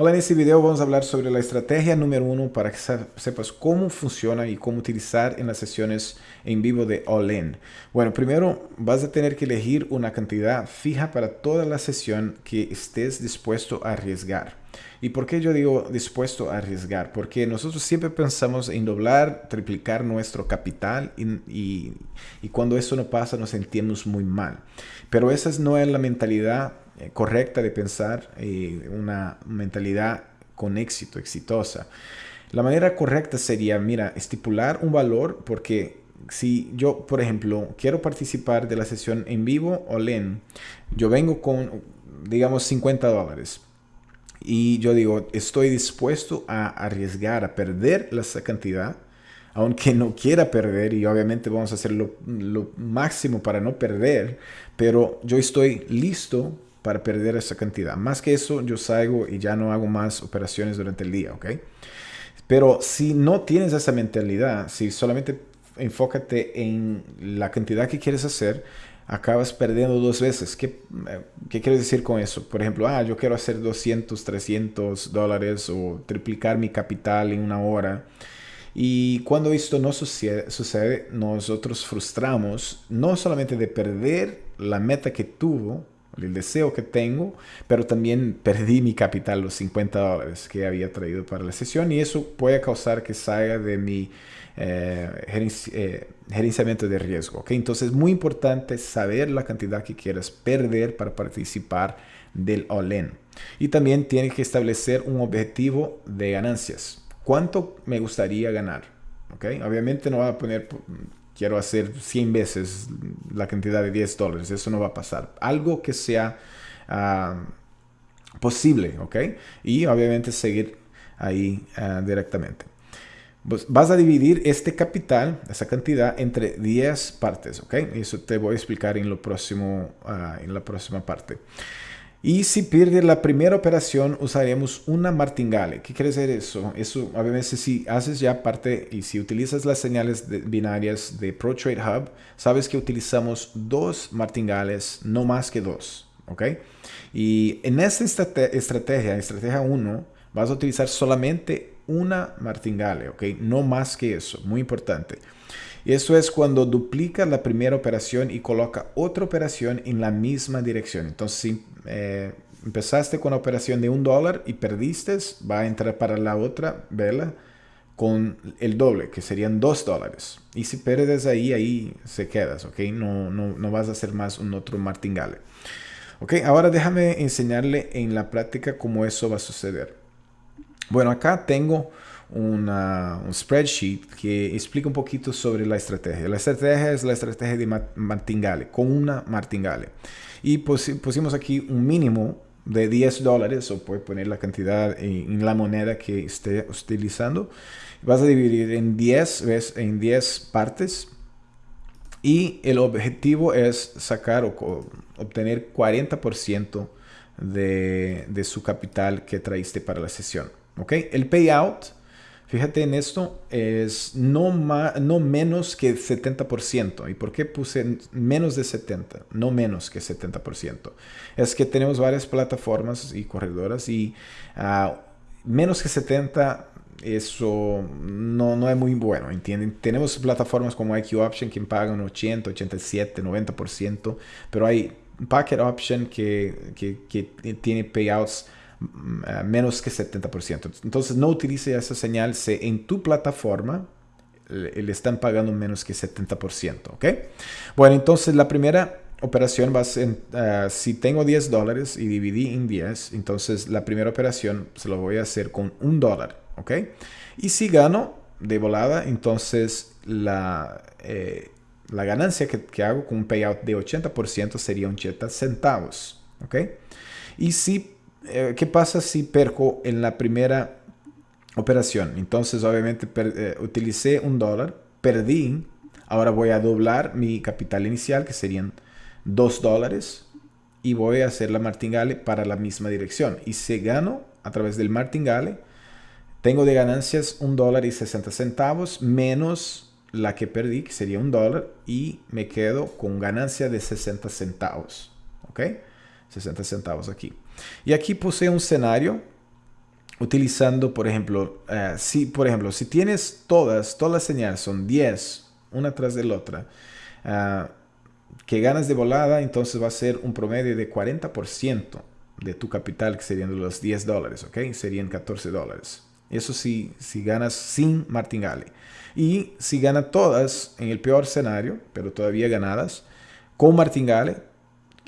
Hola, en este video vamos a hablar sobre la estrategia número uno para que sepas cómo funciona y cómo utilizar en las sesiones en vivo de All-In. Bueno, primero vas a tener que elegir una cantidad fija para toda la sesión que estés dispuesto a arriesgar. ¿Y por qué yo digo dispuesto a arriesgar? Porque nosotros siempre pensamos en doblar, triplicar nuestro capital y, cuando eso no pasa nos sentimos muy mal. Pero esa no es la mentalidad eh, correcta de pensar, eh, una mentalidad con éxito, exitosa. La manera correcta sería, mira, estipular un valor porque si yo, por ejemplo, quiero participar de la sesión en vivo o LEN, yo vengo con, digamos, 50 dólares. Y yo digo, estoy dispuesto a arriesgar, a perder esa cantidad, aunque no quiera perder, y obviamente vamos a hacer lo, lo máximo para no perder, pero yo estoy listo para perder esa cantidad. Más que eso, yo salgo y ya no hago más operaciones durante el día, ¿ok? Pero si no tienes esa mentalidad, si solamente enfócate en la cantidad que quieres hacer, acabas perdiendo dos veces. ¿Qué, eh, ¿Qué quieres decir con eso? Por ejemplo, ah, yo quiero hacer 200, 300 dólares o triplicar mi capital en una hora. Y cuando esto no sucede, sucede, nosotros frustramos no solamente de perder la meta que tuvo, el deseo que tengo, pero también perdí mi capital, los 50 dólares que había traído para la sesión y eso puede causar que salga de mi eh, eh, gerenciamiento de riesgo. ¿okay? Entonces es muy importante saber la cantidad que quieras perder para participar del all-in. Y también tienes que establecer un objetivo de ganancias. ¿Cuánto me gustaría ganar? ¿okay? Obviamente no va a poner quiero hacer 100 veces la cantidad de 10 dólares. Eso no va a pasar. Algo que sea ah, posible, ¿ok? Y obviamente seguir ahí ah, directamente. Pues vas a dividir este capital, esa cantidad, entre 10 partes, ¿ok? Eso te voy a explicar en, lo próximo, ah, en la próxima parte. Y si pierde la primera operación, usaremos una martingale. ¿Qué quiere decir eso? Eso, obviamente, si haces ya parte y si utilizas las señales binarias de ProTrade Hub, sabes que utilizamos dos martingales, no más que dos. ¿Ok? Y en esta estrategia, estrategia 1, vas a utilizar solamente una martingale, ¿ok? No más que eso, muy importante. Eso es cuando duplica la primera operación y coloca otra operación en la misma dirección. Entonces, si eh, empezaste con la operación de un dólar y perdiste, va a entrar para la otra vela con el doble, que serían dos dólares. Y si pierdes ahí, ahí se quedas, ¿ok? No, no, no vas a hacer más un otro martingale. Ok, ahora déjame enseñarle en la práctica cómo eso va a suceder. Bueno, acá tengo una, un spreadsheet que explica un poquito sobre la estrategia. La estrategia es la estrategia de martingale, con una martingale. Y pusimos aquí un mínimo de 10 dólares, o puede poner la cantidad en, la moneda que esté utilizando. Vas a dividir en 10, en 10 partes. Y el objetivo es sacar o obtener 40% de, de su capital que traíste para la sesión. ¿ok? El payout Fíjate en esto, es no, no menos que 70%. ¿Y por qué puse menos de 70%? No menos que 70%. Es que tenemos varias plataformas y corredoras y uh, menos que 70% eso no, no es muy bueno, ¿entienden? Tenemos plataformas como IQ Option que pagan 80, 87, 90%, pero hay Packet Option que, que tiene payouts menos que 70%. Entonces no utilice esa señal si en tu plataforma le, están pagando menos que 70%. ¿ok? Bueno, entonces la primera operación va a ser, ah, si tengo 10 dólares y dividí en 10, entonces la primera operación se lo voy a hacer con un dólar. ¿ok? Y si gano de volada, entonces la... Eh, la ganancia que, que, hago con un payout de 80% sería 80 centavos. ¿ok? Y si eh, ¿qué pasa si perco en la primera operación? Entonces, obviamente, eh, utilicé un dólar, perdí, ahora voy a doblar mi capital inicial, que serían dos dólares, y voy a hacer la martingale para la misma dirección. Y si gano a través del martingale, tengo de ganancias un dólar y 60 centavos menos la que perdí, que sería un dólar, y me quedo con ganancia de 60 centavos. ¿Ok? 60 centavos aquí. Y aquí puse un escenario utilizando, por ejemplo, eh, si, por ejemplo, si tienes todas, todas las señales son 10, una tras de la otra, ah, que ganas de volada, entonces va a ser un promedio de 40% de tu capital, que serían los 10 dólares, ¿ok? Serían 14 dólares. Eso sí, si ganas sin martingale. Y si gana todas en el peor escenario, pero todavía ganadas, con martingale,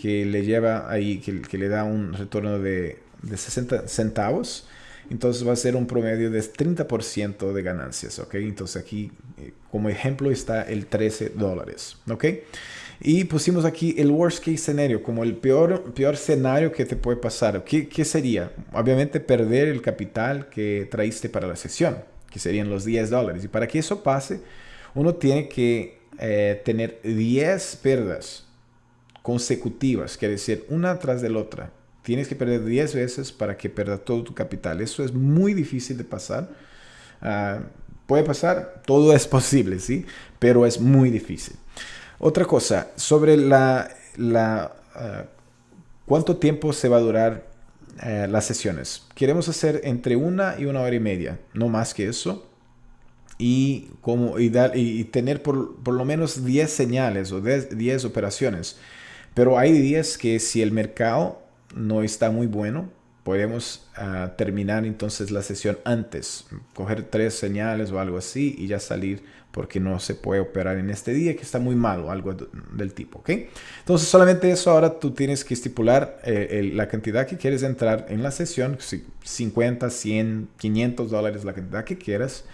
que le lleva ahí, que, que le da un retorno de, de 60 centavos, entonces va a ser un promedio de 30% de ganancias, ¿ok? Entonces aquí eh, como ejemplo está el 13 dólares, ¿ok? Y pusimos aquí el worst case scenario, como el peor, peor escenario que te puede pasar. ¿Qué, ¿Qué sería? Obviamente perder el capital que traíste para la sesión, que serían los 10 dólares. Y para que eso pase, uno tiene que eh, tener 10 pérdidas consecutivas, quiere decir, una tras de la otra. Tienes que perder 10 veces para que pierda todo tu capital. Eso es muy difícil de pasar. Uh, puede pasar, todo es posible, ¿sí? Pero es muy difícil. Otra cosa, sobre la, la uh, cuánto tiempo se va a durar uh, las sesiones. Queremos hacer entre una y una hora y media, no más que eso. Y, como, y, dar, y tener por, por, lo menos 10 señales o 10, 10 operaciones. Pero hay días que si el mercado no está muy bueno, podemos uh, terminar entonces la sesión antes, coger tres señales o algo así y ya salir porque no se puede operar en este día que está muy mal o algo del tipo, ¿ok? Entonces solamente eso ahora tú tienes que estipular eh, la cantidad que quieres entrar en la sesión, 50, 100, 500 dólares, la cantidad que quieras,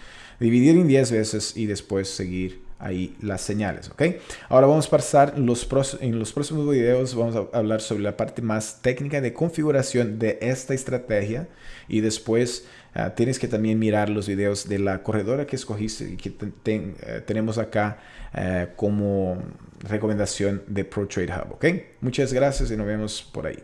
dividir en 10 veces y después seguir ahí las señales, ¿ok? Ahora vamos a pasar los en los próximos videos, vamos a hablar sobre la parte más técnica de configuración de esta estrategia y después uh, tienes que también mirar los videos de la corredora que escogiste y que uh, tenemos acá uh, como recomendación de ProTrade Hub, ¿ok? Muchas gracias y nos vemos por ahí.